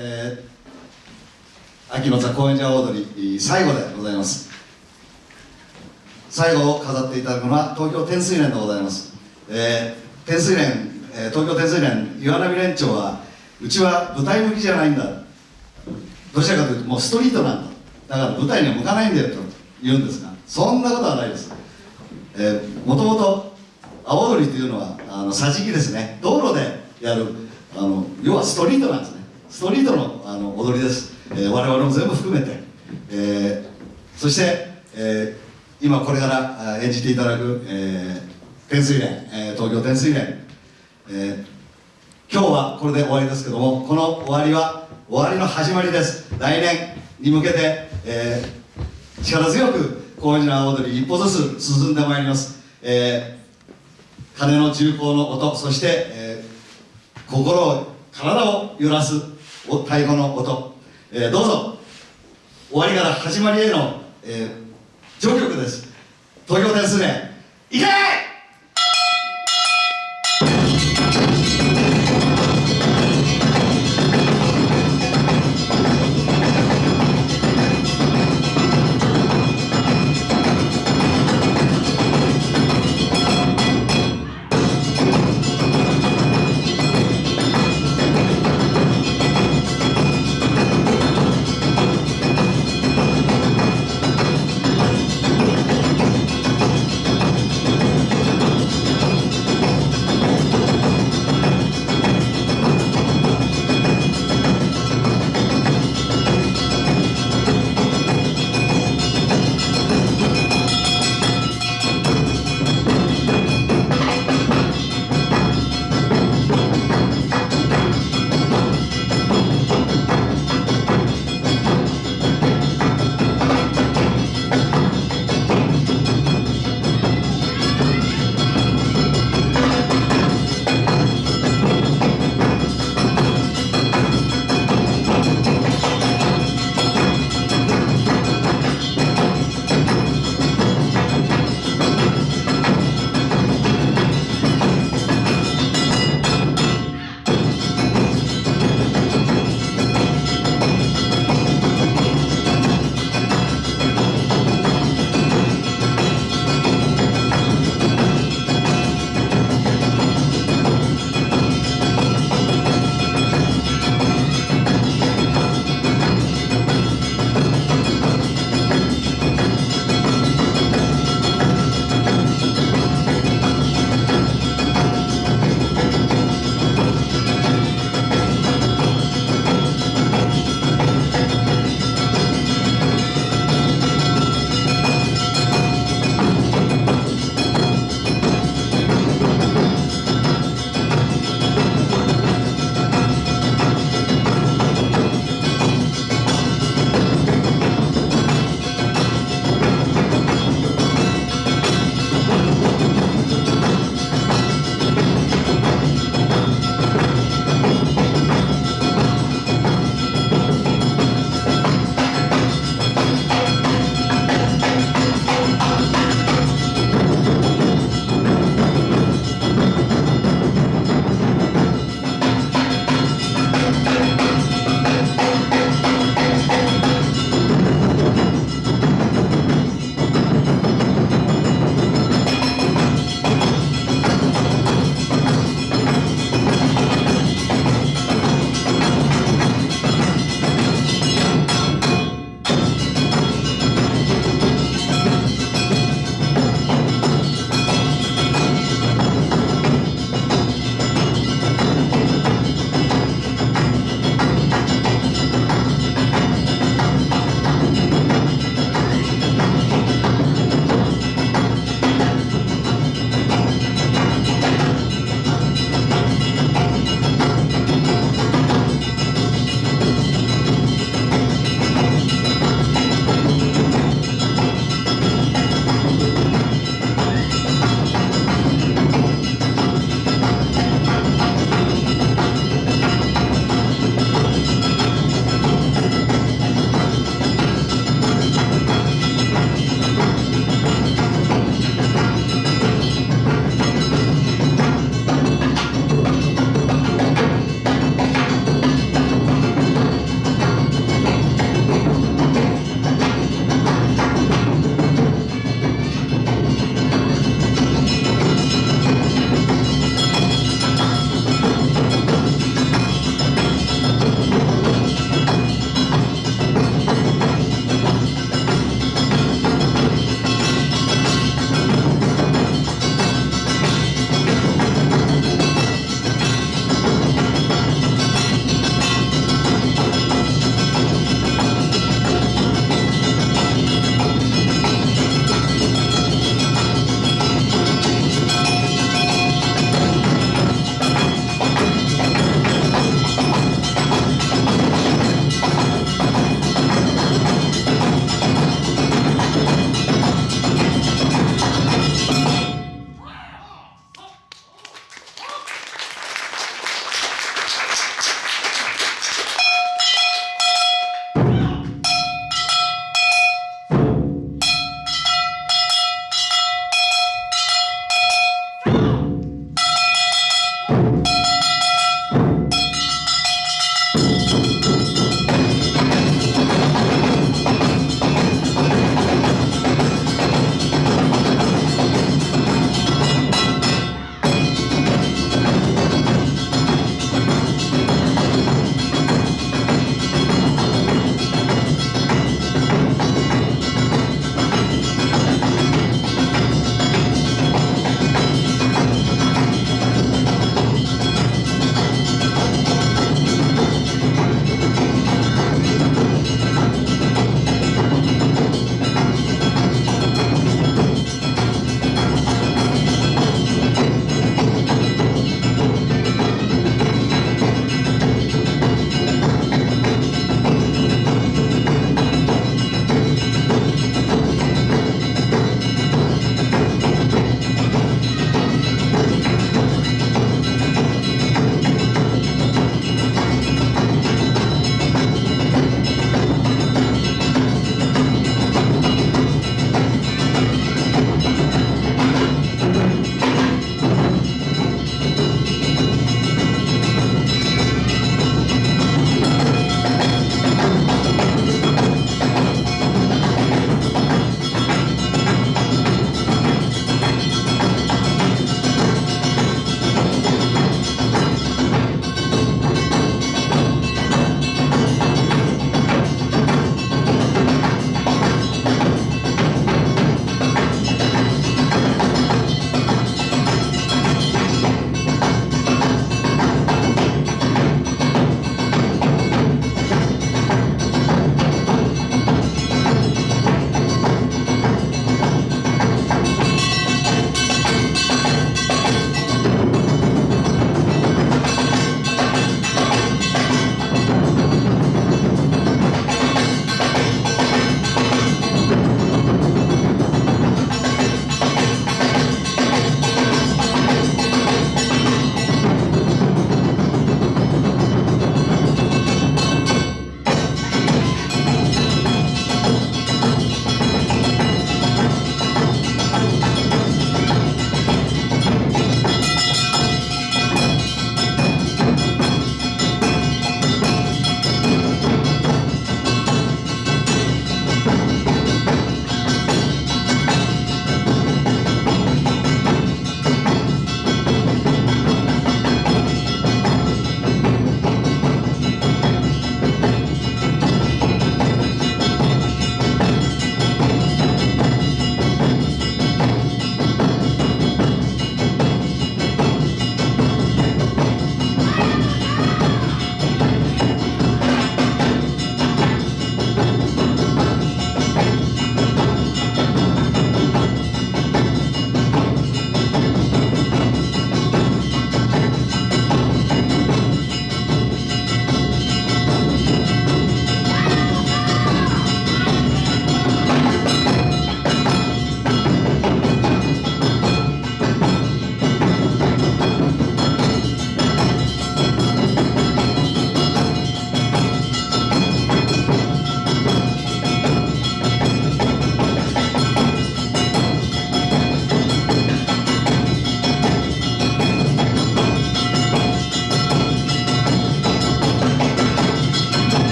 えー、秋の座高円寺踊り最後でございます。最後を飾っていただくのは東京天水連でございます、えー、天水連、東京天水連岩波連長はうちは舞台向きじゃないんだ。どちらかというともうストリートなんだ。だから舞台には向かないんだよと言うんですがそんなことはないです、もともと阿波踊りというのはあの桟敷ですね。道路でやるあの要はストリートなんですね。ストリートのあの踊りです、えー、我々も全部含めて、えー、そして、えー、今これから演じていただく、えー、天水連、えー、東京天水連、えー、今日はこれで終わりですけどもこの終わりは終わりの始まりです。来年に向けて、えー、力強く高円寺の踊り一歩ずつ進んでまいります、えー、鐘の重厚の音そして、えー、心を体を揺らすお太鼓の音、えー、どうぞ。終わりから始まりへの、えー、序曲です。東京ですねいけ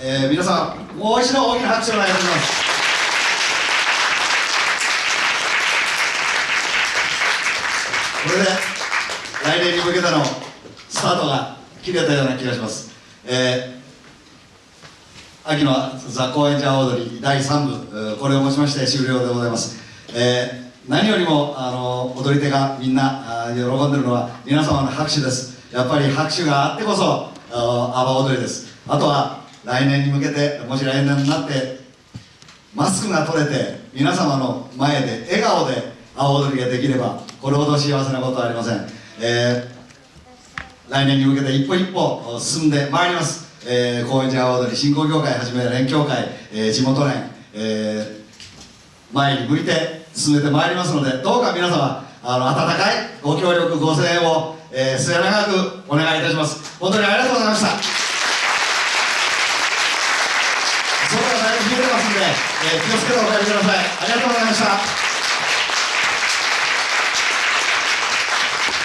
えー皆さんもう一度大きな拍手をお願いします。これで来年に向けてのスタートが切れたような気がします、えー秋のザ・高円寺踊り第3部これをもちまして終了でございます、えー何よりもあの踊り手がみんなあー喜んでるのは皆様の拍手です。やっぱり拍手があってこそあー阿波踊りです。あとは来年に向けてもし来年になってマスクが取れて皆様の前で笑顔で阿波踊りができればこれほど幸せなことはありません、えー来年に向けて一歩一歩進んでまいります、えー、高円寺阿波踊り振興協会はじめ連協会、えー地元連、え前に向いて進めてまいりますのでどうか皆様あの温かいご協力ご声援を、えー末永くお願いいたします。本当にありがとうございました外がだいぶ冷えてますんで、えー気をつけてお帰りください。ありがとうございました。